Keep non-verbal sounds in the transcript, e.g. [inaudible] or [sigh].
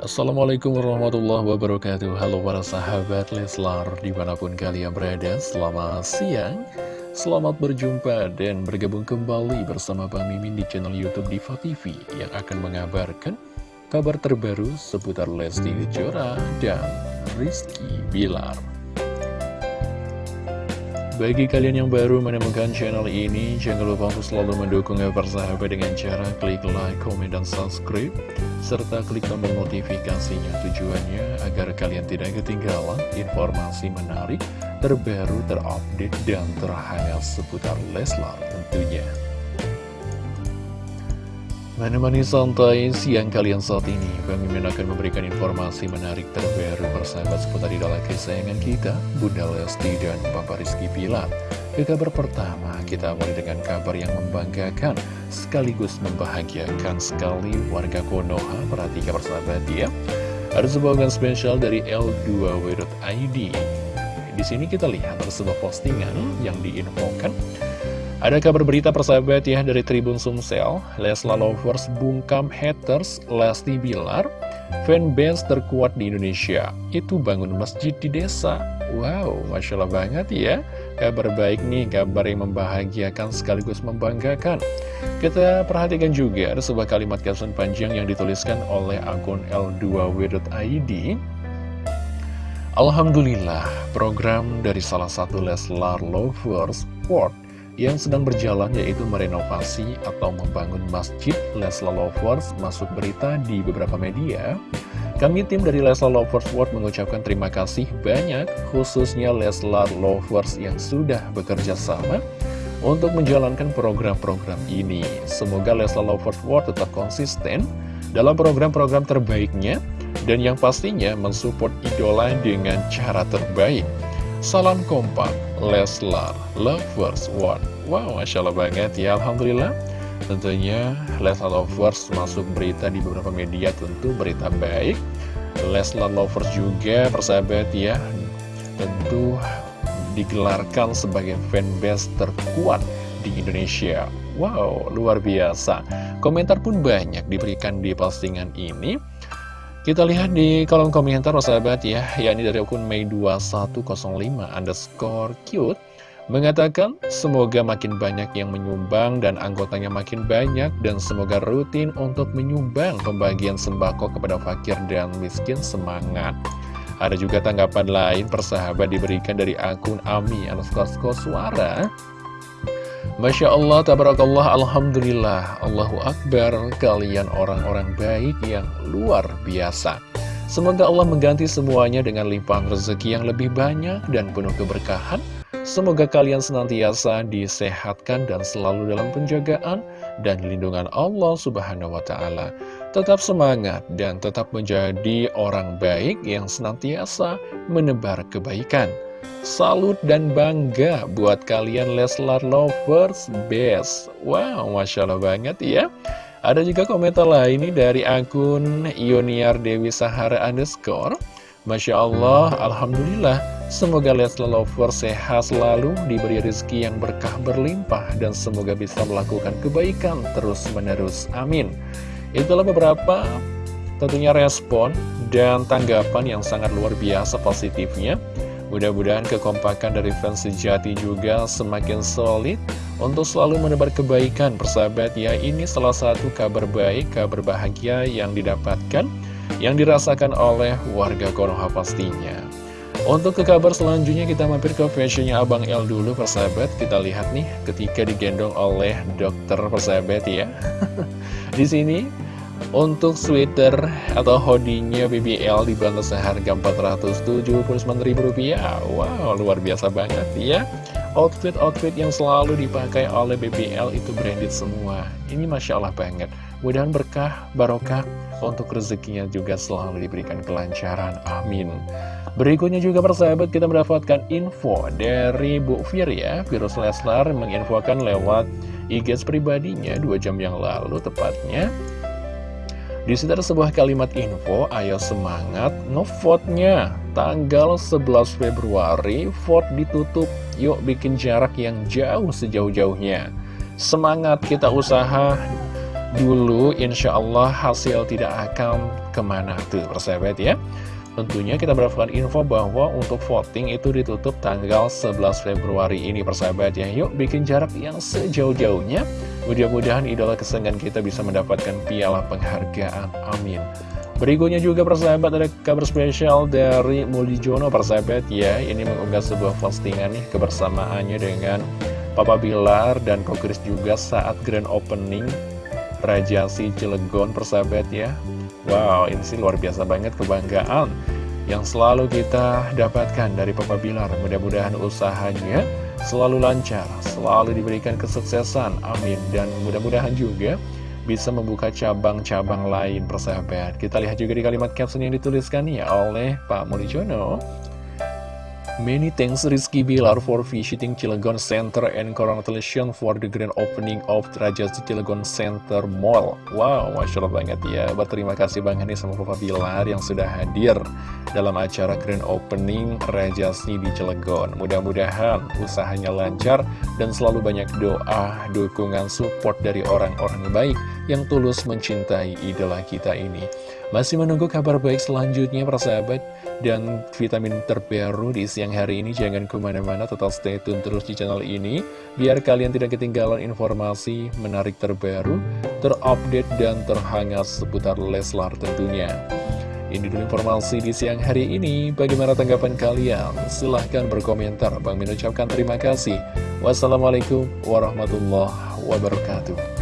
Assalamualaikum warahmatullahi wabarakatuh. Halo para sahabat Leslar Di mana pun kalian berada Selamat siang. Selamat berjumpa dan bergabung kembali Bersama Bang Mimin di channel Youtube Diva TV Yang akan mengabarkan Kabar terbaru seputar Lesti Kejora Dan Rizky Bilar bagi kalian yang baru menemukan channel ini, jangan lupa untuk selalu mendukungnya persahabat dengan cara klik like, komen, dan subscribe, serta klik tombol notifikasinya tujuannya agar kalian tidak ketinggalan informasi menarik, terbaru, terupdate, dan terhangat seputar Leslar tentunya. Menemani santai siang kalian saat ini, Bang Mimin akan memberikan informasi menarik terbaru persahabat seputar idola kesayangan kita, Bunda Lesti dan Bapak Rizky Pilar. Ke kabar pertama, kita mulai dengan kabar yang membanggakan, sekaligus membahagiakan sekali warga Konoha. Perhatikan persahabat ya. Ada sebuah spesial dari L2W.id. Di sini kita lihat ada sebuah postingan yang diinfokan ada kabar berita persahabat ya dari Tribun Sumsel, Lesla Lovers bungkam haters Lesti Bilar, fanbase terkuat di Indonesia, itu bangun masjid di desa. Wow, Masya Allah banget ya, kabar baik nih, kabar yang membahagiakan sekaligus membanggakan. Kita perhatikan juga ada sebuah kalimat caption panjang yang dituliskan oleh akun l2w.id. Alhamdulillah, program dari salah satu Leslar Lovers Sport yang sedang berjalan yaitu merenovasi atau membangun Masjid Leslar Lovers masuk berita di beberapa media. Kami tim dari Leslar Lovers World mengucapkan terima kasih banyak khususnya Leslar Lovers yang sudah bekerja sama untuk menjalankan program-program ini. Semoga Leslar Lovers World tetap konsisten dalam program-program terbaiknya dan yang pastinya mensupport idola dengan cara terbaik. Salam kompak, Leslar, Lovers One. Wow, Masya Allah banget ya, Alhamdulillah. Tentunya Leslar Lovers masuk berita di beberapa media, tentu berita baik. Leslar Lovers juga, persahabat ya, tentu digelarkan sebagai fanbase terkuat di Indonesia. Wow, luar biasa. Komentar pun banyak diberikan di postingan ini. Kita lihat di kolom komentar sahabat ya, yakni dari akun Mei 2105 underscore cute mengatakan semoga makin banyak yang menyumbang dan anggotanya makin banyak dan semoga rutin untuk menyumbang pembagian sembako kepada fakir dan miskin semangat. Ada juga tanggapan lain persahabat diberikan dari akun Ami underscore suara Masya Allah, tabarakallah, Alhamdulillah, Allahu Akbar, kalian orang-orang baik yang luar biasa. Semoga Allah mengganti semuanya dengan limpahan rezeki yang lebih banyak dan penuh keberkahan. Semoga kalian senantiasa disehatkan dan selalu dalam penjagaan dan lindungan Allah Subhanahu wa Ta'ala. Tetap semangat dan tetap menjadi orang baik yang senantiasa menebar kebaikan. Salut dan bangga buat kalian Leslar Lovers Best. Wow, Masya Allah banget ya. Ada juga komentar lain ini dari akun Ioniar Dewi Sahara underscore. Masya Allah, Alhamdulillah. Semoga Leslar Lovers sehat selalu Diberi rezeki yang berkah berlimpah Dan semoga bisa melakukan kebaikan terus menerus Amin. Itulah beberapa tentunya respon dan tanggapan yang sangat luar biasa positifnya Mudah-mudahan kekompakan dari fans sejati juga semakin solid untuk selalu menebar kebaikan persahabat ya. Ini salah satu kabar baik, kabar bahagia yang didapatkan, yang dirasakan oleh warga Konoha pastinya. Untuk ke kabar selanjutnya kita mampir ke fashionnya Abang L dulu persahabat. Kita lihat nih ketika digendong oleh dokter persahabat ya. [laughs] Di sini untuk sweater atau hoodie-nya BBL dibantu seharga Rp479.000 Wow, luar biasa banget ya. Outfit-outfit yang selalu dipakai oleh BBL itu branded semua. Ini Masya Allah banget. Mudahan berkah, barokah Untuk rezekinya juga selalu diberikan kelancaran. Amin. Berikutnya juga persahabat kita mendapatkan info dari Bu Fir ya. Virus Leslar menginfokan lewat IG pribadinya dua jam yang lalu tepatnya di ada sebuah kalimat info, ayo semangat ngevote-nya. Tanggal 11 Februari, vote ditutup. Yuk bikin jarak yang jauh sejauh-jauhnya. Semangat kita usaha dulu insya Allah hasil tidak akan ke mana tuh persahabat ya Tentunya kita mendapatkan info bahwa untuk voting itu ditutup tanggal 11 Februari ini persahabat ya. Yuk bikin jarak yang sejauh-jauhnya. Mudah-mudahan idola kesenangan kita bisa mendapatkan piala penghargaan. Amin. Berikutnya juga persahabat ada kabar spesial dari Jono persahabat ya. Ini mengunggah sebuah postingan nih kebersamaannya dengan Papa Bilar dan Kokris juga saat grand opening Rajasi Cilegon persahabat ya Wow ini sih luar biasa banget kebanggaan yang selalu kita dapatkan dari Papa Bilar Mudah-mudahan usahanya selalu lancar, selalu diberikan kesuksesan, amin Dan mudah-mudahan juga bisa membuka cabang-cabang lain persahabat. Kita lihat juga di kalimat caption yang dituliskan ya oleh Pak Mulijono. Many thanks Rizky Bilar for visiting Cilegon Center and congratulations for the grand opening of Trajasi Cilegon Center Mall. Wow, Masya Allah banget ya. Berterima kasih banget nih sama Papa Bilar yang sudah hadir dalam acara grand opening Rajasi di Cilegon. Mudah-mudahan usahanya lancar dan selalu banyak doa, dukungan, support dari orang-orang baik yang tulus mencintai idola kita ini. Masih menunggu kabar baik selanjutnya persahabat dan vitamin terbaru di siang hari ini jangan ke mana-mana tetap stay tune terus di channel ini biar kalian tidak ketinggalan informasi menarik terbaru, terupdate dan terhangat seputar Leslar tentunya. Ini dulu informasi di siang hari ini. Bagaimana tanggapan kalian? Silahkan berkomentar. Bang mengucapkan terima kasih. Wassalamualaikum warahmatullahi wabarakatuh.